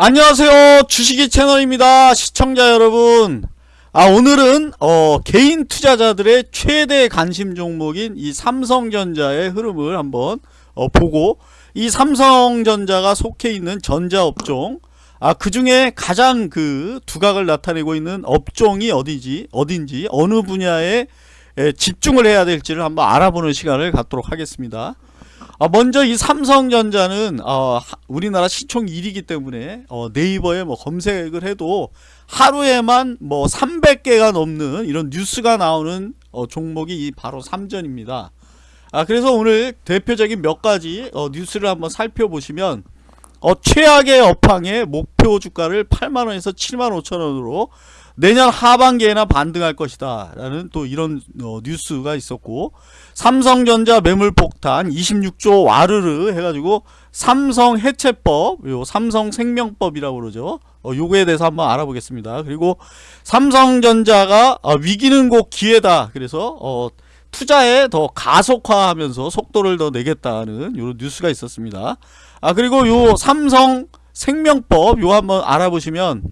안녕하세요. 주식이 채널입니다. 시청자 여러분. 아 오늘은 어, 개인 투자자들의 최대 관심 종목인 이 삼성전자의 흐름을 한번 어, 보고 이 삼성전자가 속해 있는 전자업종 아 그중에 가장 그 두각을 나타내고 있는 업종이 어디지 어딘지 어느 분야에 에, 집중을 해야 될지를 한번 알아보는 시간을 갖도록 하겠습니다. 어, 먼저 이 삼성전자는 어, 우리나라 시총 1위기 때문에 어, 네이버에 뭐 검색을 해도 하루에만 뭐 300개가 넘는 이런 뉴스가 나오는 어, 종목이 이 바로 삼전입니다. 아 그래서 오늘 대표적인 몇 가지 어, 뉴스를 한번 살펴보시면 어, 최악의 업황의 목표 주가를 8만원에서 7만 5천원으로 내년 하반기에나 반등할 것이다. 라는 또 이런 어, 뉴스가 있었고 삼성전자 매물폭탄 26조 와르르 해가지고 삼성 해체법 요 삼성 생명법이라고 그러죠. 어, 요거에 대해서 한번 알아보겠습니다. 그리고 삼성전자가 어, 위기는 곧 기회다. 그래서 어, 투자에 더 가속화하면서 속도를 더 내겠다는 요런 뉴스가 있었습니다. 아 그리고 요 삼성 생명법 요 한번 알아보시면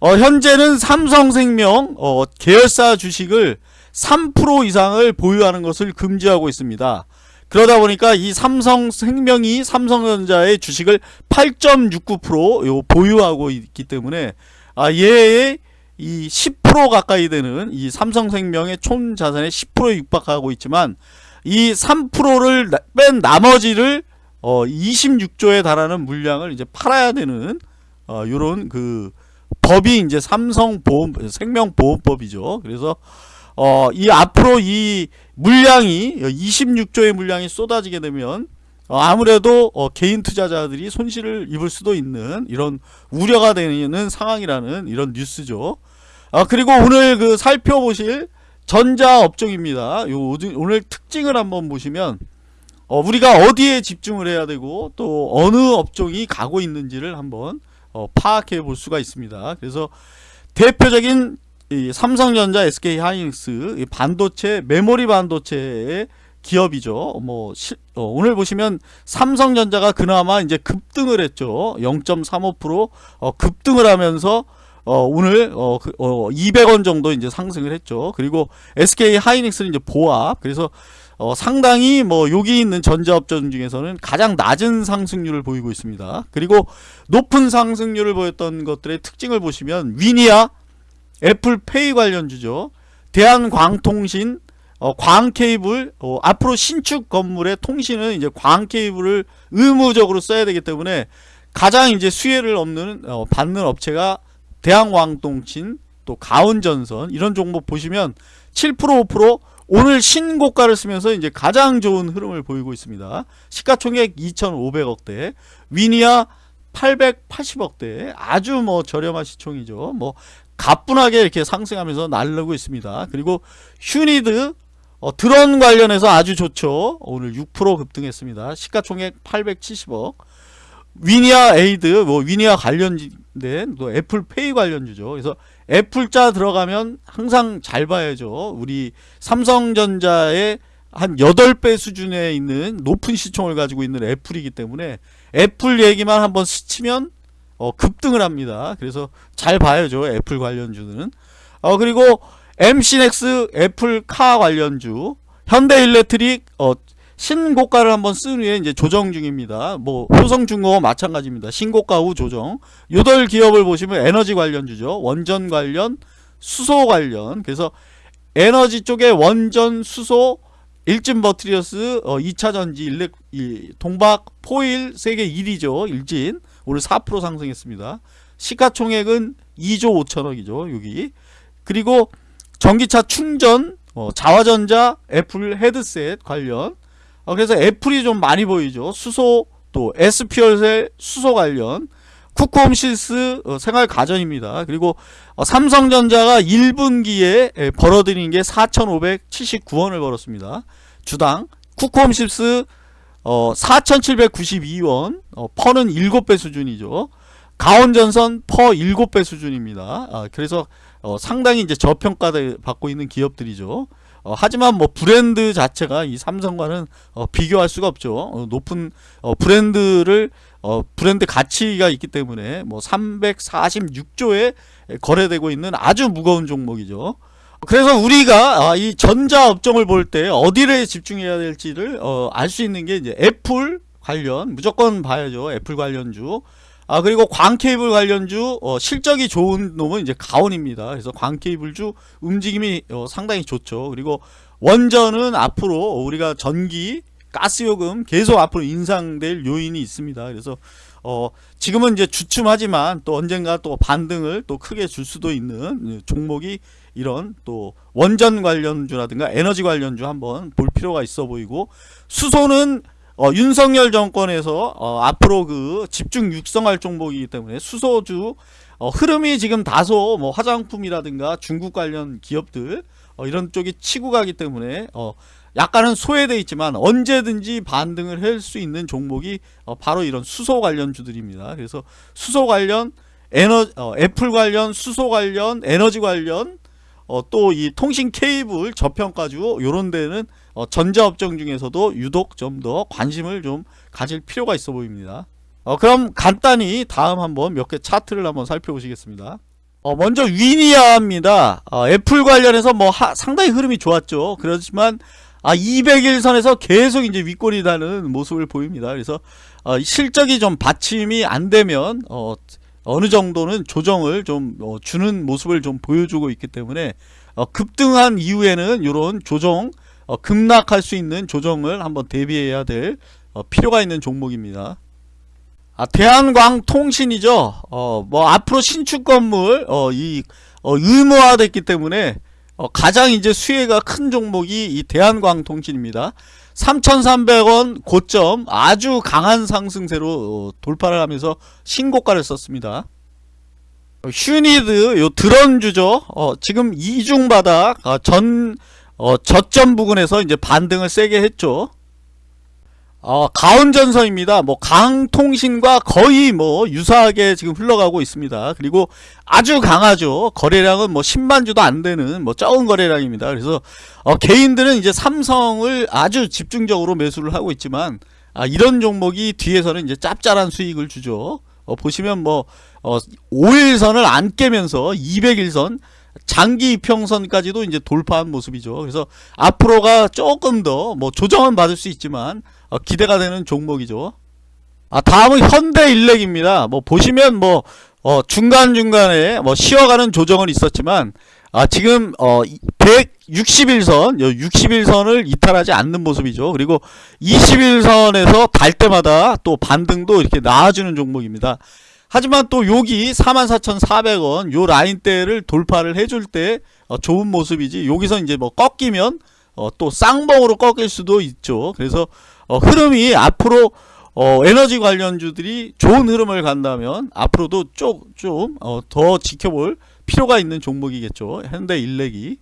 어, 현재는 삼성생명 어, 계열사 주식을 3% 이상을 보유하는 것을 금지하고 있습니다. 그러다 보니까 이 삼성생명이 삼성전자의 주식을 8.69% 보유하고 있기 때문에 아, 얘의 이 10% 가까이 되는 이 삼성생명의 총 자산의 10%에 육박하고 있지만 이 3%를 뺀 나머지를 어 26조에 달하는 물량을 이제 팔아야 되는 어 요런 그 법이 이제 삼성보험 생명보험법이죠. 그래서 어, 이 앞으로 이 물량이 26조의 물량이 쏟아지게 되면 어, 아무래도 어, 개인 투자자들이 손실을 입을 수도 있는 이런 우려가 되는 상황이라는 이런 뉴스죠. 아, 그리고 오늘 그 살펴보실 전자 업종입니다. 요 오늘 특징을 한번 보시면 어, 우리가 어디에 집중을 해야 되고 또 어느 업종이 가고 있는지를 한번 어, 파악해 볼 수가 있습니다. 그래서 대표적인 삼성전자, SK 하이닉스 반도체 메모리 반도체의 기업이죠. 뭐 시, 어, 오늘 보시면 삼성전자가 그나마 이제 급등을 했죠. 0.35% 어, 급등을 하면서 어, 오늘 어, 그, 어, 200원 정도 이제 상승을 했죠. 그리고 SK 하이닉스는 이제 보합. 그래서 어, 상당히 뭐 여기 있는 전자업종 중에서는 가장 낮은 상승률을 보이고 있습니다. 그리고 높은 상승률을 보였던 것들의 특징을 보시면 위니아, 애플페이 관련주죠. 대한광통신, 어, 광케이블, 어, 앞으로 신축 건물의 통신은 이제 광케이블을 의무적으로 써야 되기 때문에 가장 이제 수혜를 없는 어, 받는 업체가 대한광통신, 또 가온전선 이런 종목 보시면 7% 5% 오늘 신고가를 쓰면서 이제 가장 좋은 흐름을 보이고 있습니다. 시가총액 2,500억대, 위니아 880억대, 아주 뭐 저렴한 시총이죠. 뭐 가뿐하게 이렇게 상승하면서 날르고 있습니다. 그리고 휴니드 어, 드론 관련해서 아주 좋죠. 오늘 6% 급등했습니다. 시가총액 870억. 위니아 에이드, 뭐 위니아 관련된 또 Apple Pay 관련주죠. 그래서 애플자 들어가면 항상 잘 봐야죠. 우리 삼성전자의 한 8배 수준에 있는 높은 시총을 가지고 있는 애플이기 때문에 애플 얘기만 한번 스치면 어, 급등을 합니다. 그래서 잘 봐야죠. 애플 관련주는. 어, 그리고 MC넥스 애플카 관련주 현대일렉트릭 어, 신고가를 한번 쓴 후에 이제 조정 중입니다. 뭐 효성중공업 마찬가지입니다. 신고가 후 조정. 요덜 기업을 보시면 에너지 관련주죠. 원전 관련, 수소 관련. 그래서 에너지 쪽에 원전, 수소, 일진 머티리얼즈, 어, 2차전지, 일렉, 이, 동박, 포일 세계 1위죠. 일진. 오늘 4% 상승했습니다. 시가총액은 2조 5천억이죠. 여기. 그리고 전기차 충전, 어, 자화전자, 애플 헤드셋 관련 어, 그래서 애플이 좀 많이 보이죠. 수소 또 에스퓨얼셀 수소 관련 쿠크홈실스 어, 생활 가전입니다. 그리고 어, 삼성전자가 1분기에 에, 벌어들인 게 4,579원을 벌었습니다. 주당 쿠크홈실스 어, 4,792원 어, 퍼는 7배 수준이죠. 가온전선 퍼 7배 수준입니다. 아, 그래서 어, 상당히 이제 저평가 받고 있는 기업들이죠. 어, 하지만 뭐 브랜드 자체가 이 삼성과는 어, 비교할 수가 없죠. 어, 높은 어, 브랜드를 어, 브랜드 가치가 있기 때문에 뭐 346조에 거래되고 있는 아주 무거운 종목이죠. 그래서 우리가 아, 이 전자 업종을 볼 때 어디를 집중해야 될지를 어, 알수 있는 게 이제 애플 관련 무조건 봐야죠. 애플 관련주. 아 그리고 광케이블 관련주 어, 실적이 좋은 놈은 이제 가온입니다. 그래서 광케이블주 움직임이 어, 상당히 좋죠. 그리고 원전은 앞으로 우리가 전기 가스요금 계속 앞으로 인상될 요인이 있습니다. 그래서 어 지금은 이제 주춤하지만 또 언젠가 또 반등을 또 크게 줄 수도 있는 종목이 이런 또 원전 관련주라든가 에너지 관련주 한번 볼 필요가 있어 보이고 수소는 어, 윤석열 정권에서 어, 앞으로 그 집중 육성할 종목이기 때문에 수소주 어, 흐름이 지금 다소 뭐 화장품이라든가 중국 관련 기업들 어, 이런 쪽이 치고 가기 때문에 어, 약간은 소외돼 있지만 언제든지 반등을 할 수 있는 종목이 어, 바로 이런 수소 관련 주들입니다. 그래서 수소 관련 에너 어, 애플 관련 수소 관련 에너지 관련 어, 또이 통신 케이블 저평가주 요런 데는 어, 전자업종 중에서도 유독 좀 더 관심을 좀 가질 필요가 있어 보입니다. 어, 그럼 간단히 다음 한번 몇 개 차트를 한번 살펴보시겠습니다. 어, 먼저 위니아입니다. 어, 애플 관련해서 뭐 하, 상당히 흐름이 좋았죠. 그렇지만 아 200일선에서 계속 이제 윗골이 다는 모습을 보입니다. 그래서 어, 실적이 좀 받침이 안 되면 어, 어느 정도는 조정을 좀 어, 주는 모습을 좀 보여주고 있기 때문에 어, 급등한 이후에는 이런 조정 어, 급락할 수 있는 조정을 한번 대비해야 될 어, 필요가 있는 종목입니다. 아, 대한광 통신이죠. 어, 뭐 앞으로 신축 건물 어, 이 어, 의무화됐기 때문에 어, 가장 이제 수혜가 큰 종목이 이 대한광 통신입니다. 3,300원 고점 아주 강한 상승세로 어, 돌파를 하면서 신고가를 썼습니다. 슈니드 요 드런주죠. 어, 지금 이중바닥 어, 전 어, 저점 부근에서 이제 반등을 세게 했죠. 어, 가온전선입니다. 뭐 강통신과 거의 뭐 유사하게 지금 흘러가고 있습니다. 그리고 아주 강하죠. 거래량은 뭐 10만 주도 안 되는 뭐 적은 거래량입니다. 그래서 어, 개인들은 이제 삼성을 아주 집중적으로 매수를 하고 있지만 아, 이런 종목이 뒤에서는 이제 짭짤한 수익을 주죠. 어, 보시면 뭐 어, 5일선을 안 깨면서 200일선 장기 이평선까지도 이제 돌파한 모습이죠. 그래서 앞으로가 조금 더 뭐 조정은 받을 수 있지만 어, 기대가 되는 종목이죠. 아 다음은 현대일렉입니다. 뭐 보시면 뭐 어, 중간중간에 뭐 쉬어가는 조정은 있었지만 아 지금 어 161선 61선을 이탈하지 않는 모습이죠. 그리고 21선에서 달 때마다 또 반등도 이렇게 나와주는 종목입니다. 하지만 또 여기 44,400원 요 라인대를 돌파를 해줄 때 어, 좋은 모습이지 여기서 이제 뭐 꺾이면 어, 또 쌍봉으로 꺾일 수도 있죠. 그래서 어, 흐름이 앞으로 어, 에너지 관련주들이 좋은 흐름을 간다면 앞으로도 좀더 어, 지켜볼 필요가 있는 종목이겠죠. 현대 일렉이.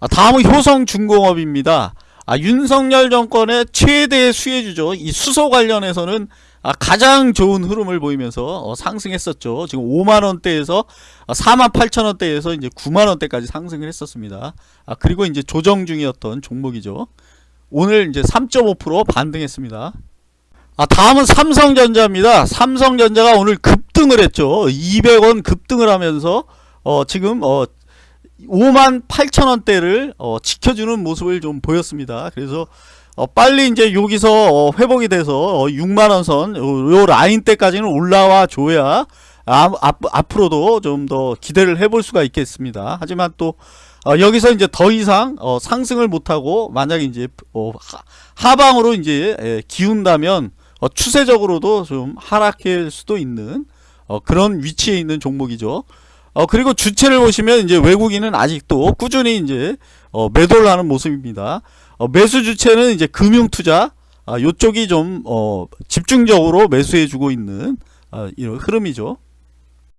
아, 다음은 효성중공업입니다. 아, 윤석열 정권의 최대 수혜주죠. 이 수소 관련해서는 아, 가장 좋은 흐름을 보이면서 어, 상승했었죠. 지금 5만원대에서 어, 4만 8천원대에서 이제 9만원대까지 상승을 했었습니다. 아, 그리고 이제 조정 중이었던 종목이죠. 오늘 이제 3.5% 반등했습니다. 아, 다음은 삼성전자입니다. 삼성전자가 오늘 급등을 했죠. 200원 급등을 하면서 어, 지금 어, 5만 8천원대를 어, 지켜주는 모습을 좀 보였습니다. 그래서 어, 빨리 이제 여기서 어, 회복이 돼서 어, 6만원 선, 요, 라인 때까지는 올라와 줘야 아, 앞, 앞으로도 좀 더 기대를 해볼 수가 있겠습니다. 하지만 또 어, 여기서 이제 더 이상 어, 상승을 못하고 만약에 이제 어, 하, 방으로 이제 예, 기운다면 어, 추세적으로도 좀 하락할 수도 있는 어, 그런 위치에 있는 종목이죠. 어, 그리고 주체를 보시면 이제 외국인은 아직도 꾸준히 이제 어, 매도를 하는 모습입니다. 어, 매수 주체는 이제 금융 투자 아, 요쪽이 좀 어, 집중적으로 매수해주고 있는 아, 이런 흐름이죠.